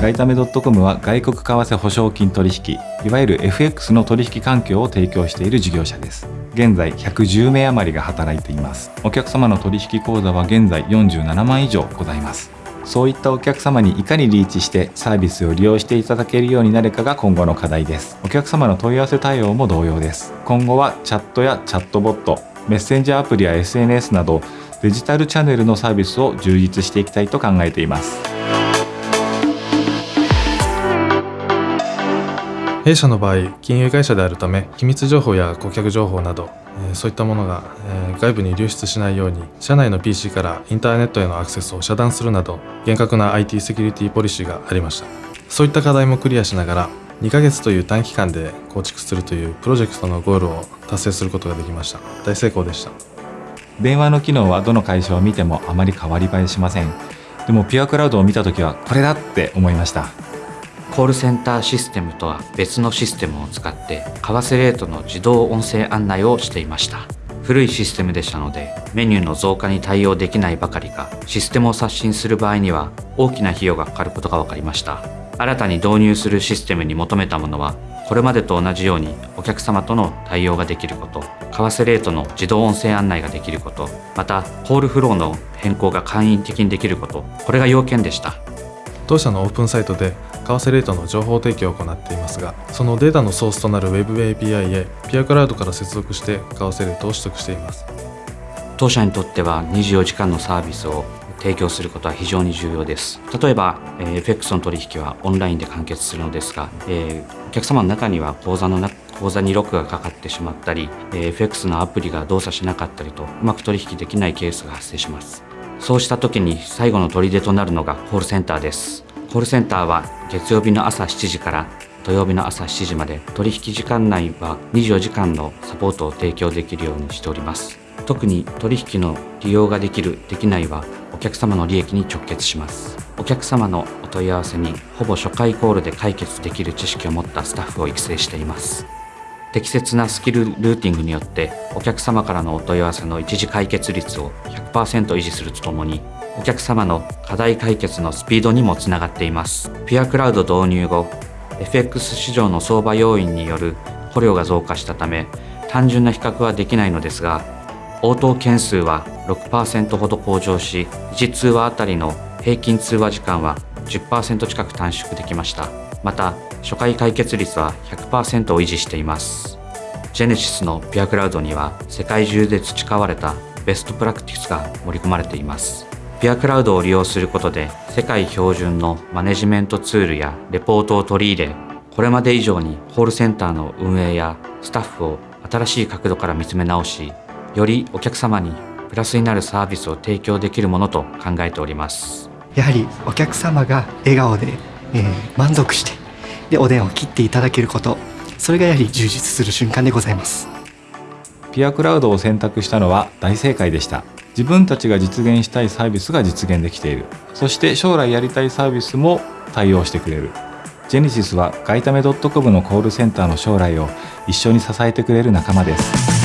ガイタメ .com は外国為替保証金取引いわゆる FX の取引環境を提供している事業者です。現在110名余りが働いています。お客様の取引口座は現在47万以上ございます。そういったお客様にいかにリーチしてサービスを利用していただけるようになるかが今後の課題です。お客様の問い合わせ対応も同様です。今後はチャットやチャットボットメッセンジャーアプリや SNS などデジタルチャンネルのサービスを充実していきたいと考えています。弊社の場合金融会社であるため機密情報や顧客情報などそういったものが外部に流出しないように社内の PC からインターネットへのアクセスを遮断するなど厳格な IT セキュリティポリシーがありました。そういった課題もクリアしながら2ヶ月という短期間で構築するというプロジェクトのゴールを達成することができました。大成功でした。電話の機能はどの会社を見てもあまり変わり映えしません。でもピュアクラウドを見た時はこれだって思いました。コールセンターシステムとは別のシステムを使って為替レートの自動音声案内をしていました。古いシステムでしたのでメニューの増加に対応できないばかりかシステムを刷新する場合には大きな費用がかかることが分かりました。新たに導入するシステムに求めたものはこれまでと同じようにお客様との対応ができること為替レートの自動音声案内ができることまたコールフローの変更が簡易的にできることこれが要件でした。当社のオープンサイトで為替レートの情報提供を行っていますがそのデータのソースとなる Web API へピアクラウドから接続して為替レートを取得しています。当社にとっては24時間のサービスを提供することは非常に重要です。例えば、え、FX の取引はオンラインで完結するのですが、えー、お客様の中には口座の口座にロックがかかってしまったり、え、FX のアプリが動作しなかったりとうまく取引できないケースが発生します。そうした時に最後の砦となるのがコールセンターです。コールセンターは月曜日の朝7時から土曜日の朝7時まで取引時間内は24時間のサポートを提供できるようにしております。特に取引の利用ができるできないはお客様の利益に直結します。お客様のお問い合わせにほぼ初回コールで解決できる知識を持ったスタッフを育成しています。適切なスキルルーティングによってお客様からのお問い合わせの一時解決率を100%維持するとともにお客様の課題解決のスピードにもつながっています。ピュアクラウド導入後、FX 市場の相場要因による捕虜が増加したため、単純な比較はできないのですが、応答件数は6%ほど向上し、1通話あたりの平均通話時間は10%近く短縮できました。また、初回解決率は100%を維持しています。ジェネシスのピュアクラウドには世界中で培われたベストプラクティスが盛り込まれています。ピアクラウドを利用することで世界標準のマネジメントツールやレポートを取り入れこれまで以上にコールセンターの運営やスタッフを新しい角度から見つめ直しよりお客様にプラスになるサービスを提供できるものと考えております。やはりお客様が笑顔で、えー、満足してでお電話を切っていただけることそれがやはり充実する瞬間でございます。ピアクラウドを選択したのは大正解でした自分たちが実現したいサービスが実現できている。そして将来やりたいサービスも対応してくれる。ジェネシスはガイタメ .com のコールセンターの将来を一緒に支えてくれる仲間です。